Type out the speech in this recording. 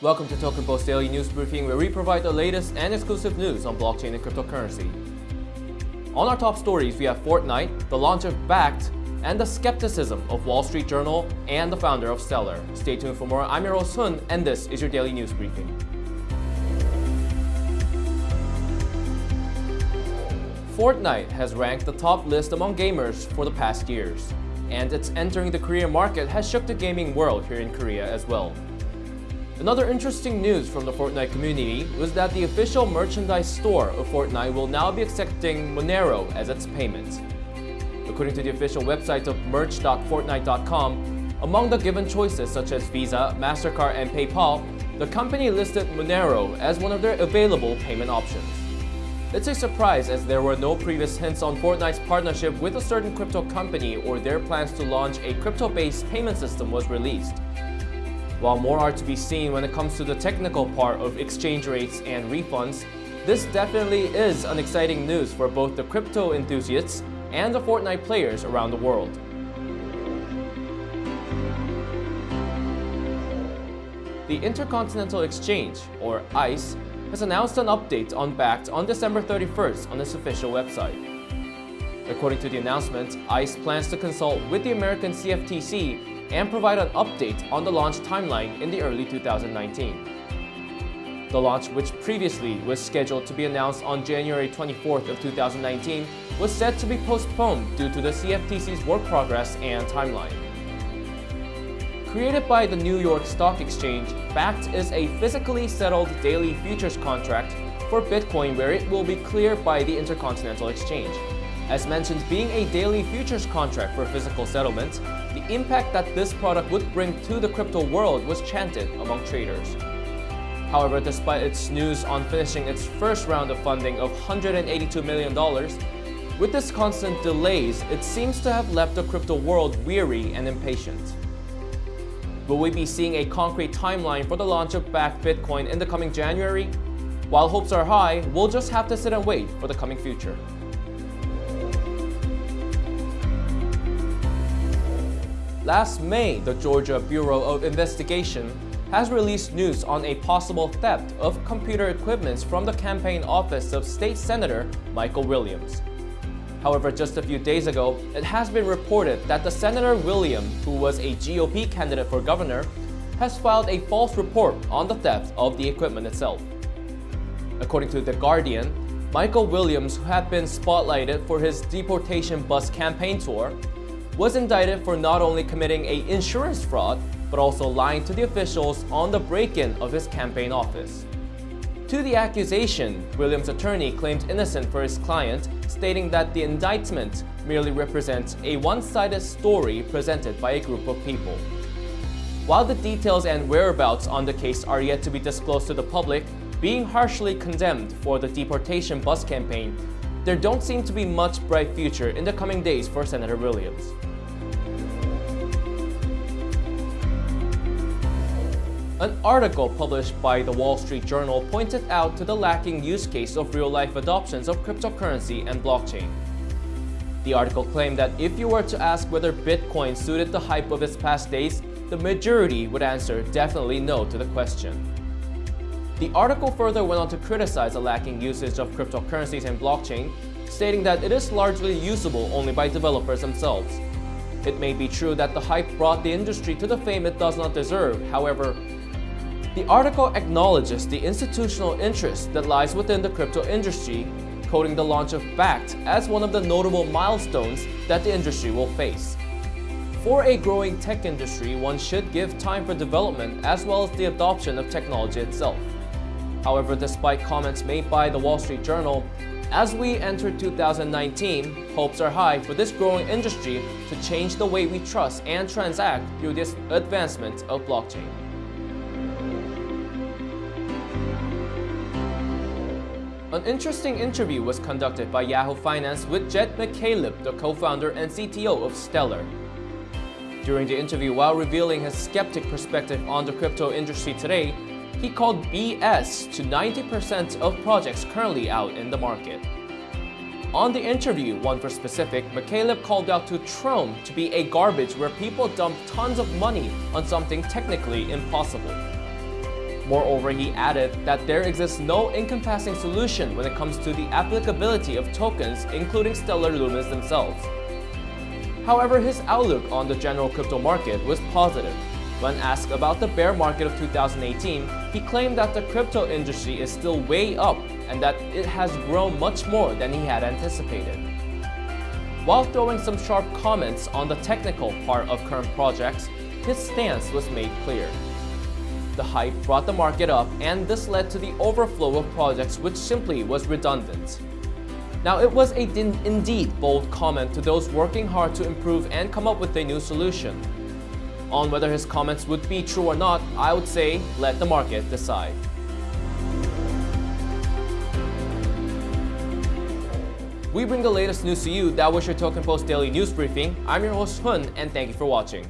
Welcome to Token Post Daily News Briefing, where we provide the latest and exclusive news on blockchain and cryptocurrency. On our top stories, we have Fortnite, the launch of Bakkt, and the skepticism of Wall Street Journal and the founder of Stellar. Stay tuned for more. I'm host Hun, and this is your Daily News Briefing. Fortnite has ranked the top list among gamers for the past years, and its entering the Korean market has shook the gaming world here in Korea as well. Another interesting news from the Fortnite community was that the official merchandise store of Fortnite will now be accepting Monero as its payment. According to the official website of merch.fortnite.com, among the given choices such as Visa, MasterCard, and PayPal, the company listed Monero as one of their available payment options. It's a surprise as there were no previous hints on Fortnite's partnership with a certain crypto company or their plans to launch a crypto-based payment system was released. While more are to be seen when it comes to the technical part of exchange rates and refunds, this definitely is an exciting news for both the crypto enthusiasts and the Fortnite players around the world. The Intercontinental Exchange, or ICE, has announced an update on Bakkt on December 31st on its official website. According to the announcement, ICE plans to consult with the American CFTC and provide an update on the launch timeline in the early 2019. The launch, which previously was scheduled to be announced on January 24th of 2019, was said to be postponed due to the CFTC's work progress and timeline. Created by the New York Stock Exchange, Bakkt is a physically settled daily futures contract for Bitcoin where it will be cleared by the Intercontinental Exchange. As mentioned, being a daily futures contract for physical settlement, the impact that this product would bring to the crypto world was chanted among traders. However, despite its news on finishing its first round of funding of $182 million, with this constant delays, it seems to have left the crypto world weary and impatient. Will we be seeing a concrete timeline for the launch of Bakkt Bitcoin in the coming January? While hopes are high, we'll just have to sit and wait for the coming future. Last May, the Georgia Bureau of Investigation has released news on a possible theft of computer equipment from the campaign office of State Senator Michael Williams. However, just a few days ago, it has been reported that the Senator William, who was a GOP candidate for governor, has filed a false report on the theft of the equipment itself. According to The Guardian, Michael Williams, who had been spotlighted for his deportation bus campaign tour, was indicted for not only committing a insurance fraud, but also lying to the officials on the break-in of his campaign office. To the accusation, Williams' attorney claimed innocent for his client, stating that the indictment merely represents a one-sided story presented by a group of people. While the details and whereabouts on the case are yet to be disclosed to the public, being harshly condemned for the deportation bus campaign, there don't seem to be much bright future in the coming days for Senator Williams. An article published by the Wall Street Journal pointed out to the lacking use case of real-life adoptions of cryptocurrency and blockchain. The article claimed that if you were to ask whether Bitcoin suited the hype of its past days, the majority would answer definitely no to the question. The article further went on to criticize the lacking usage of cryptocurrencies and blockchain, stating that it is largely usable only by developers themselves. It may be true that the hype brought the industry to the fame it does not deserve, however, the article acknowledges the institutional interest that lies within the crypto industry, quoting the launch of Bakkt as one of the notable milestones that the industry will face. For a growing tech industry, one should give time for development as well as the adoption of technology itself. However, despite comments made by the Wall Street Journal, as we enter 2019, hopes are high for this growing industry to change the way we trust and transact through this advancement of blockchain. An interesting interview was conducted by Yahoo Finance with Jed McCaleb, the co-founder and CTO of Stellar. During the interview, while revealing his skeptic perspective on the crypto industry today, he called BS to 90% of projects currently out in the market. On the interview, one for specific, McCaleb called out to Tron to be a garbage where people dump tons of money on something technically impossible. Moreover, he added that there exists no encompassing solution when it comes to the applicability of tokens, including Stellar Lumens themselves. However, his outlook on the general crypto market was positive. When asked about the bear market of 2018, he claimed that the crypto industry is still way up and that it has grown much more than he had anticipated. While throwing some sharp comments on the technical part of current projects, his stance was made clear. The hype brought the market up and this led to the overflow of projects which simply was redundant. Now it was a indeed bold comment to those working hard to improve and come up with a new solution. On whether his comments would be true or not, I would say let the market decide. We bring the latest news to you. That was your Token Post Daily News Briefing. I'm your host Hun and thank you for watching.